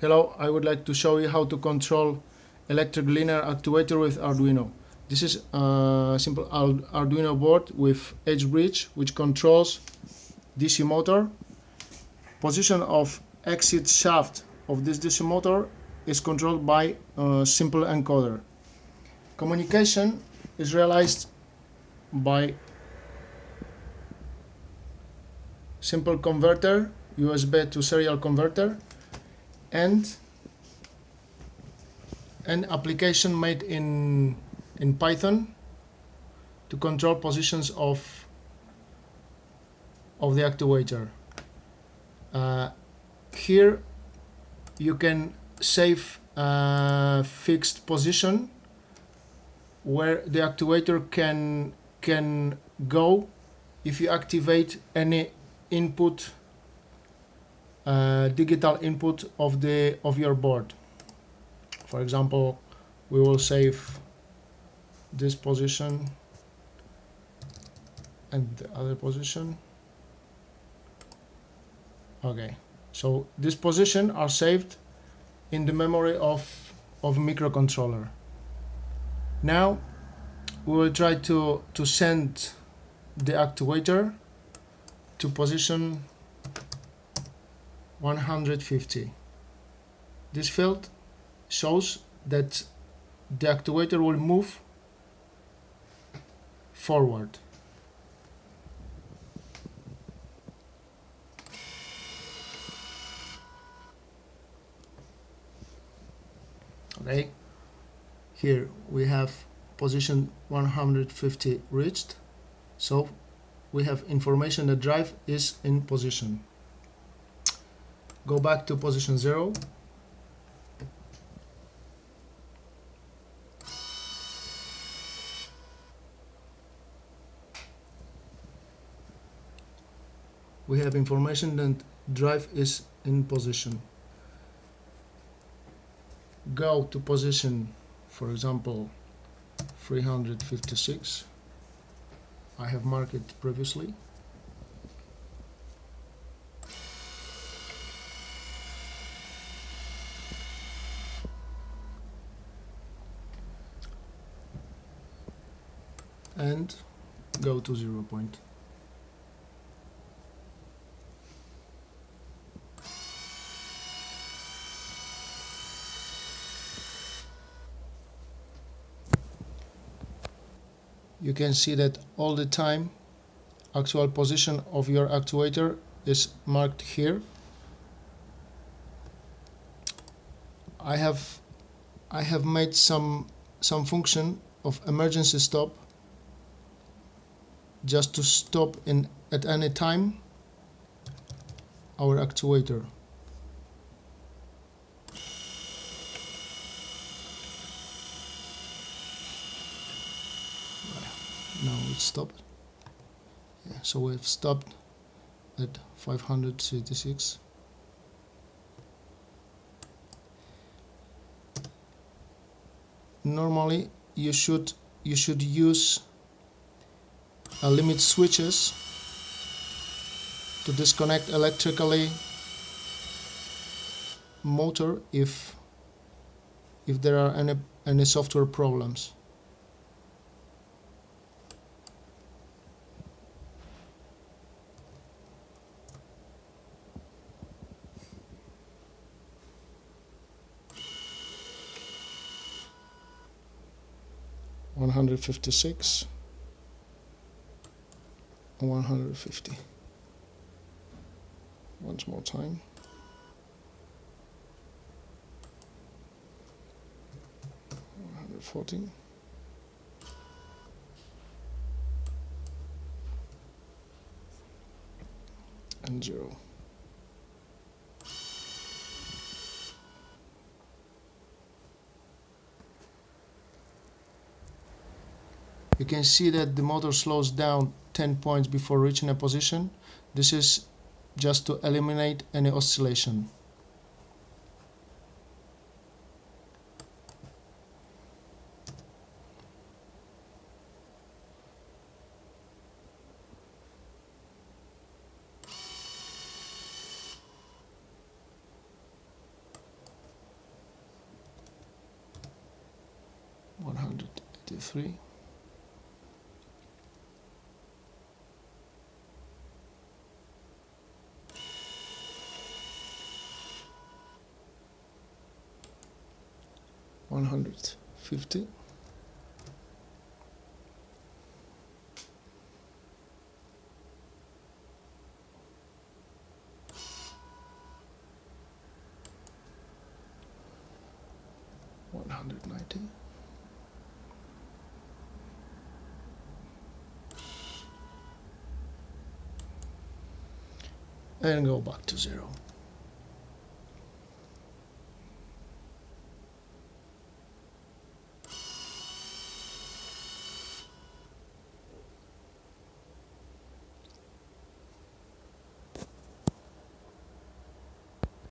Hello, I would like to show you how to control electric linear actuator with Arduino. This is a simple Arduino board with H-bridge which controls DC motor. Position of exit shaft of this DC motor is controlled by a simple encoder. Communication is realized by simple converter, USB to serial converter and an application made in in Python to control positions of of the actuator. Uh, here you can save a fixed position where the actuator can can go if you activate any input uh, digital input of the of your board. For example we will save this position and the other position. Okay so this position are saved in the memory of of microcontroller. Now we will try to to send the actuator to position 150. This field shows that the actuator will move forward. Okay, here we have position 150 reached, so we have information that drive is in position go back to position 0 we have information that drive is in position. Go to position for example 356 I have marked previously and go to zero point. You can see that all the time actual position of your actuator is marked here. I have I have made some some function of emergency stop just to stop in at any time our actuator. Now it's stopped. Yeah, so we've stopped at 536. Normally you should you should use a limit switches to disconnect electrically motor if if there are any any software problems. One hundred fifty six 150 once more time. One hundred forty. and 0 you can see that the motor slows down 10 points before reaching a position. This is just to eliminate any oscillation. One hundred eighty three. 150 190 and go back to zero.